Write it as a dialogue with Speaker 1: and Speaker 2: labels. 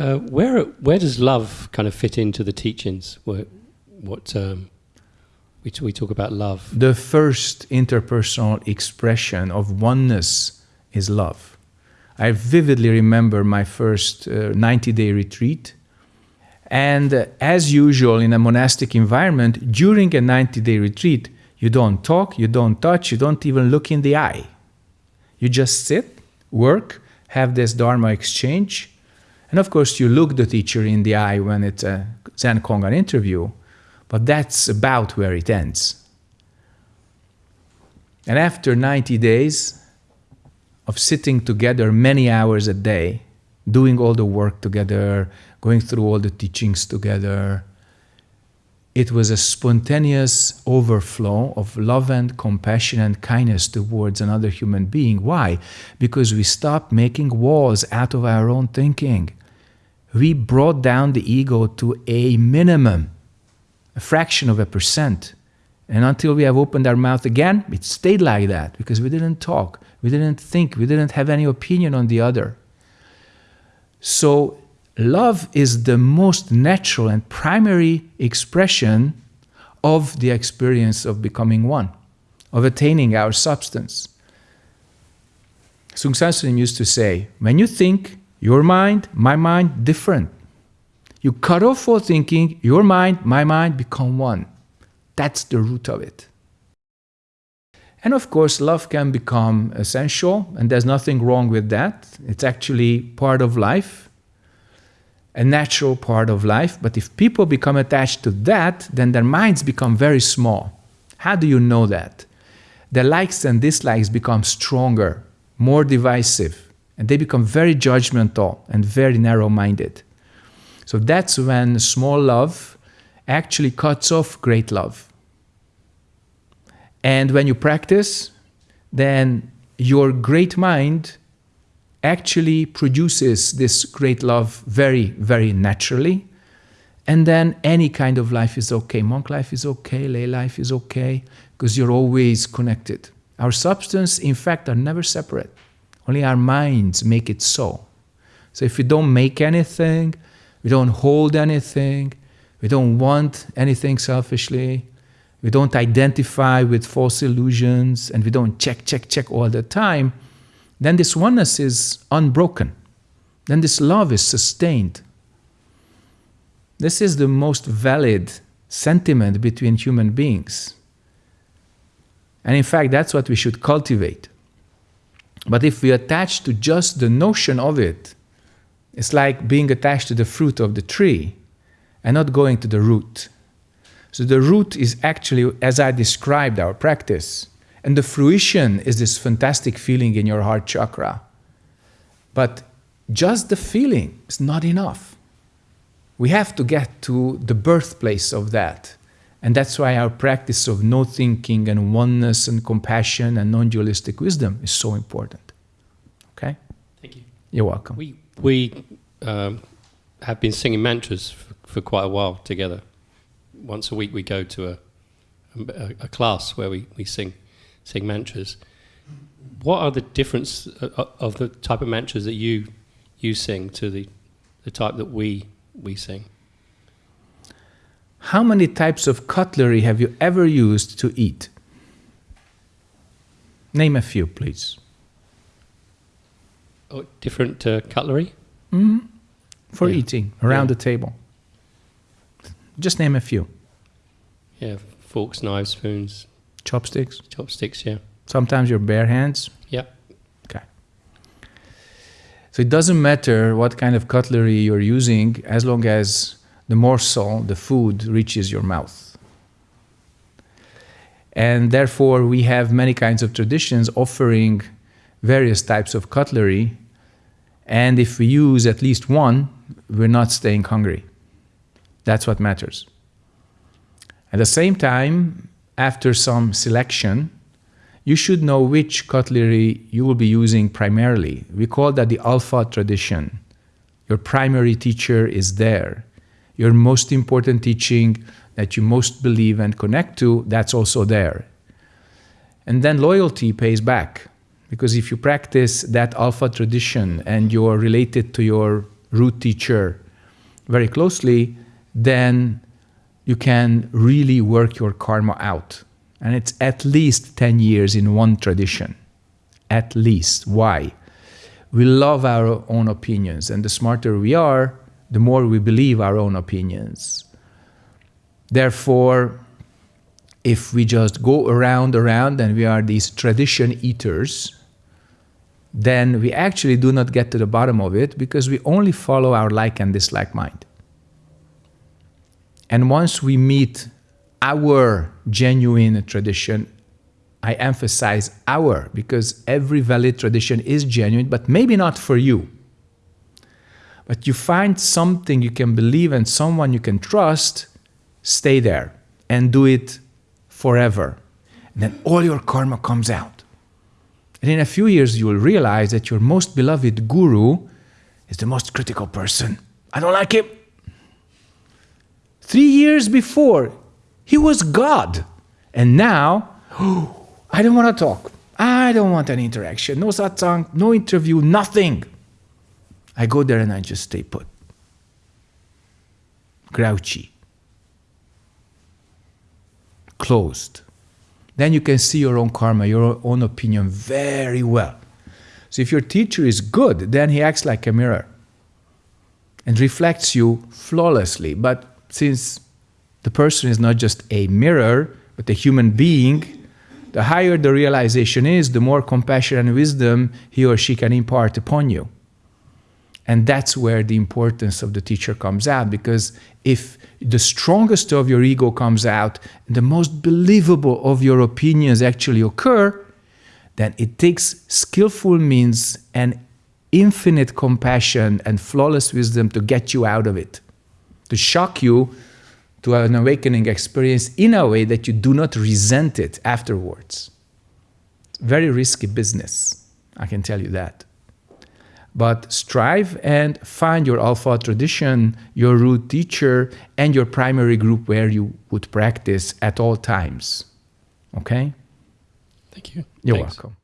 Speaker 1: Uh, where where does love kind of fit into the teachings? What, what um, we, we talk about love.
Speaker 2: The first interpersonal expression of oneness is love. I vividly remember my first 90 uh, day retreat. And uh, as usual in a monastic environment, during a 90 day retreat, you don't talk, you don't touch, you don't even look in the eye. You just sit, work, have this Dharma exchange. And of course, you look the teacher in the eye when it's a Zen Kongan interview, but that's about where it ends. And after 90 days of sitting together many hours a day, doing all the work together, going through all the teachings together, it was a spontaneous overflow of love and compassion and kindness towards another human being. Why? Because we stopped making walls out of our own thinking. We brought down the ego to a minimum, a fraction of a percent. And until we have opened our mouth again, it stayed like that because we didn't talk, we didn't think, we didn't have any opinion on the other. So love is the most natural and primary expression of the experience of becoming one, of attaining our substance. Seung Sahn Sunim used to say, when you think, your mind, my mind, different. You cut off all thinking, your mind, my mind become one. That's the root of it. And of course, love can become essential, and there's nothing wrong with that. It's actually part of life a natural part of life. But if people become attached to that, then their minds become very small. How do you know that? Their likes and dislikes become stronger, more divisive, and they become very judgmental and very narrow minded. So that's when small love actually cuts off great love. And when you practice, then your great mind actually produces this great love very, very naturally. And then any kind of life is okay. Monk life is okay, lay life is okay, because you're always connected. Our substance, in fact, are never separate. Only our minds make it so. So if we don't make anything, we don't hold anything, we don't want anything selfishly, we don't identify with false illusions, and we don't check, check, check all the time, then this oneness is unbroken. Then this love is sustained. This is the most valid sentiment between human beings. And in fact, that's what we should cultivate. But if we attach to just the notion of it, it's like being attached to the fruit of the tree and not going to the root. So the root is actually, as I described our practice, and the fruition is this fantastic feeling in your heart chakra. But just the feeling is not enough. We have to get to the birthplace of that. And that's why our practice of no thinking and oneness and compassion and non dualistic wisdom is so important. Okay?
Speaker 1: Thank you.
Speaker 2: You're welcome.
Speaker 1: We, we um, have been singing mantras for, for, quite a while together. Once a week, we go to a, a, a class where we, we sing sing mantras. What are the difference uh, uh, of the type of mantras that you you sing to the the type that we we sing?
Speaker 2: How many types of cutlery have you ever used to eat? Name a few, please.
Speaker 1: Oh, different uh, cutlery?
Speaker 2: Mm-hmm. For yeah. eating around yeah. the table. Just name a few.
Speaker 1: Yeah, forks, knives, spoons,
Speaker 2: Chopsticks?
Speaker 1: Chopsticks, yeah.
Speaker 2: Sometimes your bare hands?
Speaker 1: Yeah.
Speaker 2: Okay. So it doesn't matter what kind of cutlery you're using as long as the morsel, the food, reaches your mouth. And therefore, we have many kinds of traditions offering various types of cutlery. And if we use at least one, we're not staying hungry. That's what matters. At the same time, after some selection, you should know which cutlery you will be using primarily. We call that the alpha tradition. Your primary teacher is there. Your most important teaching that you most believe and connect to, that's also there. And then loyalty pays back. Because if you practice that alpha tradition and you're related to your root teacher very closely, then you can really work your karma out. And it's at least 10 years in one tradition. At least. Why? We love our own opinions, and the smarter we are, the more we believe our own opinions. Therefore, if we just go around, around, and we are these tradition eaters, then we actually do not get to the bottom of it because we only follow our like and dislike mind. And once we meet our genuine tradition, I emphasize our because every valid tradition is genuine, but maybe not for you. But you find something you can believe and someone you can trust, stay there and do it forever. And then all your karma comes out. And in a few years, you will realize that your most beloved guru is the most critical person. I don't like him. Three years before, he was God. And now, oh, I don't want to talk. I don't want any interaction. No satsang, no interview, nothing. I go there and I just stay put. Grouchy. Closed. Then you can see your own karma, your own opinion very well. So if your teacher is good, then he acts like a mirror and reflects you flawlessly. But since the person is not just a mirror, but a human being, the higher the realization is, the more compassion and wisdom he or she can impart upon you. And that's where the importance of the teacher comes out because if the strongest of your ego comes out the most believable of your opinions actually occur, then it takes skillful means and infinite compassion and flawless wisdom to get you out of it, to shock you to an awakening experience in a way that you do not resent it afterwards. It's very risky business, I can tell you that. But strive and find your alpha tradition, your root teacher, and your primary group where you would practice at all times. Okay?
Speaker 1: Thank you.
Speaker 2: You're
Speaker 1: Thanks.
Speaker 2: welcome.